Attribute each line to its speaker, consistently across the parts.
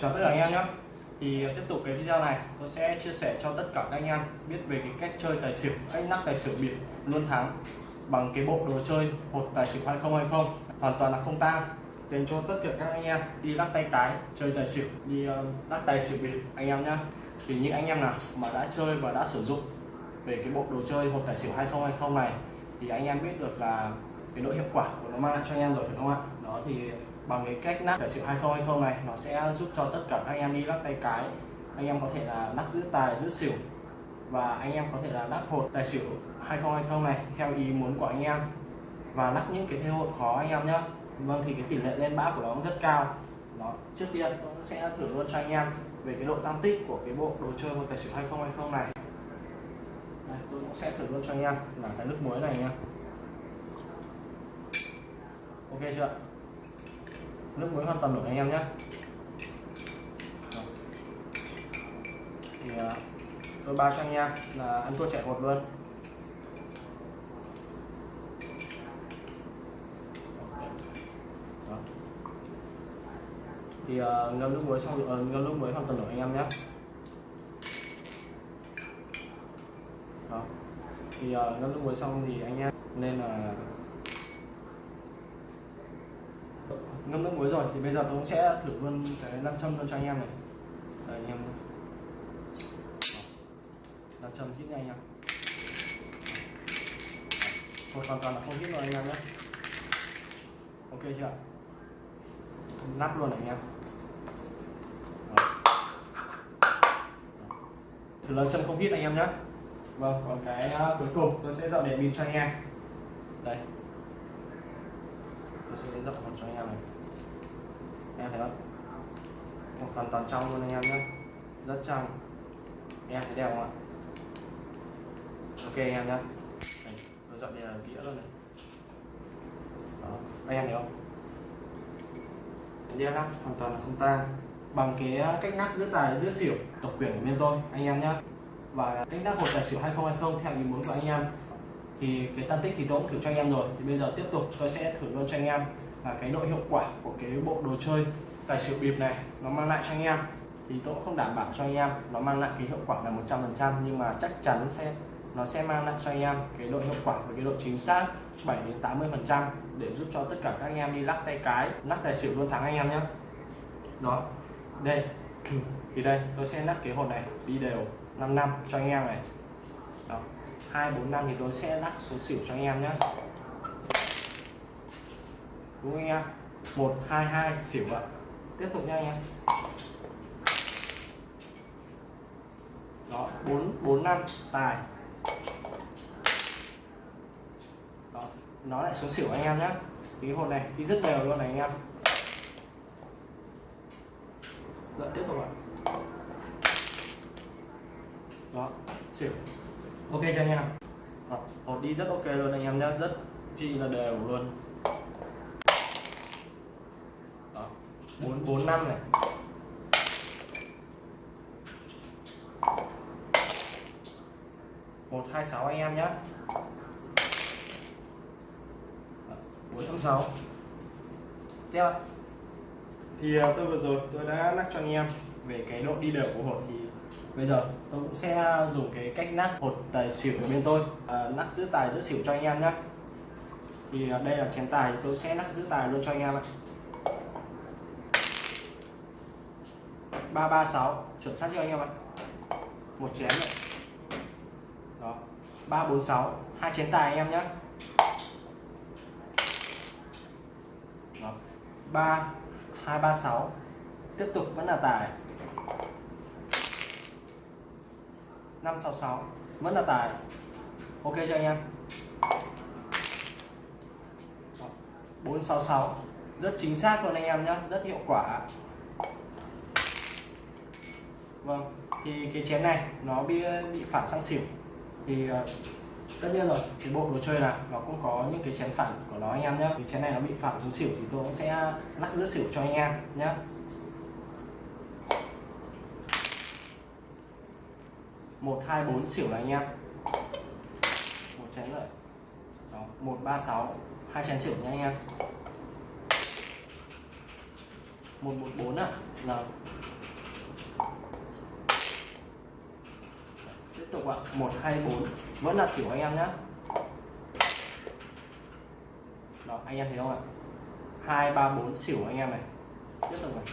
Speaker 1: chào tất cả anh em nhé. Thì ờ, tiếp tục cái video này, tôi sẽ chia sẻ cho tất cả các anh em biết về cái cách chơi tài xỉu, cách nắp tài xỉu bịp luôn thắng bằng cái bộ đồ chơi hột tài xỉu 2020 hoàn toàn là không tang. Dành cho tất cả các anh em đi lắc tay cái, chơi tài xỉu, đi ờ, lắc tài xỉu bịp anh em nhé. Thì những anh em nào mà đã chơi và đã sử dụng về cái bộ đồ chơi hột tài xỉu 2020 này, thì anh em biết được là cái độ hiệu quả của nó mang lại cho anh em rồi, phải không ạ? Đó, thì bằng cái cách nắp tài xỉu 2020 này nó sẽ giúp cho tất cả các anh em đi lắc tay cái. Anh em có thể là lắc giữ tài giữ xỉu. Và anh em có thể là lắc hột tài xỉu 2020 này theo ý muốn của anh em. Và lắc những cái thế hột khó anh em nhé vâng thì cái tỷ lệ lên bã của nó cũng rất cao. Đó trước tiên tôi sẽ thử luôn cho anh em về cái độ tăng tích của cái bộ đồ chơi một tài xỉu 2020 này. Đây, tôi cũng sẽ thử luôn cho anh em. Là cái nước muối này nha ok chưa? Nước muối hoàn toàn được anh em nhé thì à, tôi bao cho anh em là ăn thua chạy hột luôn Đó. thì uh, ngâm nước muối xong uh, ngâm nước muối hoàn toàn được anh em nhé Đó. thì uh, ngâm nước muối xong thì anh em nên là ngâm nước muối rồi thì bây giờ tôi cũng sẽ thử luôn cái nam châm luôn cho anh em này. Đấy, anh em nam châm hít nha anh em. Thôi hoàn toàn là không hít rồi anh em nhé. Ok chưa? Nắp luôn này anh em. Thử lần châm không hít anh em nhé. Vâng còn cái à, cuối cùng tôi sẽ dọn đèn pin cho anh em. Đây. Tôi sẽ dọn cho anh em này em thấy không? Hoàn toàn trong luôn anh em nhé. Rất trong. Em thấy đẹp không ạ? Ok anh em nhé. Tôi dọn là đĩa luôn này. Đó anh em thấy không? Đĩa lắc hoàn toàn là không tan bằng cái cách nắp giữa tài, giữa xỉu độc quyền của bên tôi, anh em nhé. Và cách nắp hột tài xỉu 2020 theo ý muốn của anh em thì cái tăng tích thì tôi cũng thử cho anh em rồi. Thì bây giờ tiếp tục tôi sẽ thử luôn cho anh em là cái độ hiệu quả của cái bộ đồ chơi tài xỉu bịp này, nó mang lại cho anh em. Thì tôi cũng không đảm bảo cho anh em nó mang lại cái hiệu quả là 100% nhưng mà chắc chắn sẽ, nó sẽ mang lại cho anh em cái độ hiệu quả và cái độ chính xác 7 đến 80 phần trăm để giúp cho tất cả các anh em đi lắc tay cái, lắc tài xỉu luôn thắng anh em nhé đó. Đây. Thì đây, tôi sẽ lắc cái hột này đi đều 5 năm cho anh em này. Đó hai, bốn, năm thì tôi sẽ lắc số xỉu cho anh em nhé. Đúng không anh em? Một, hai hai, xỉu ạ. Tiếp tục nha anh em. Đó, bốn bốn, năm, tài. Đó, nó lại xuống xỉu anh em nhé. Cái hột này đi rất đều luôn này anh em. Rồi tiếp tục ạ. Đó, xỉu ok, cho anh em. Hộp hột đi rất ok luôn, anh em nhé rất chi là đều luôn. Ờ, bốn bốn, năm này. Một, hai, sáu, anh em nhé bốn, năm, sáu. Tiếp thì tôi vừa rồi tôi đã lắc cho anh em về cái độ đi đều của hột thì bây giờ tôi cũng sẽ dùng cái cách nắp hột tài xỉu của bên tôi. À, nắp giữ tài giữ xỉu cho anh em nhé thì à, đây là chén tài tôi sẽ nắp giữ tài luôn cho anh em ạ. 336 chuẩn xác cho anh em ạ. Một chén này đó 346 hai chén tài anh em nhé đó 3 236 tiếp tục vẫn là tài. 566 vẫn là tài. Ok cho anh em? 466 rất chính xác luôn anh em nhé rất hiệu quả. Vâng thì cái chén này nó bị bị phản sang xỉu. Thì ờ, tất nhiên rồi, cái bộ đồ chơi này nó cũng có những cái chén phản của nó anh em nhé cái chén này nó bị phản xuống xỉu thì tôi cũng sẽ lắc giữa xỉu cho anh em nhé một hai bốn xỉu này anh em. Một chén lợi, đó một ba sáu. Hai chén xỉu nha anh em. Một một bốn à là tiếp tục ạ. Một hai bốn. Vẫn là xỉu anh em nhé đó anh em thấy không ạ? Hai ba bốn xỉu anh em này. Tiếp tục này.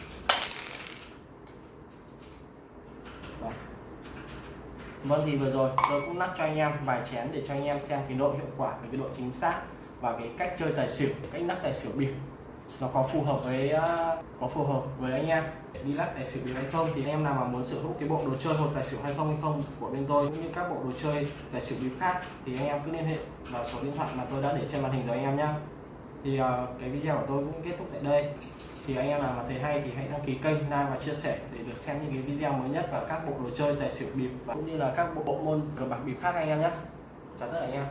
Speaker 1: Vâng thì vừa rồi tôi cũng lắc cho anh em vài chén để cho anh em xem cái độ hiệu quả và cái độ chính xác và cái cách chơi tài xỉu, cách lắc tài xỉu bịp nó có phù hợp với ờ, có phù hợp với anh em để đi lắc tài xỉu bịp hay không? Thì anh em nào mà muốn sở hữu cái bộ đồ chơi hột tài xỉu hay không hay không của bên tôi cũng như các bộ đồ chơi tài xỉu bịp khác thì anh em cứ liên hệ vào số điện thoại mà tôi đã để trên màn hình rồi anh em nhé thì uh, cái video của tôi cũng kết thúc tại đây thì anh em nào mà thấy hay thì hãy đăng ký kênh like và chia sẻ để được xem những cái video mới nhất và các bộ đồ chơi tài xỉu bịp và cũng như là các bộ, bộ môn cờ bạc bịp khác anh em nhé. Chào tất cả anh em.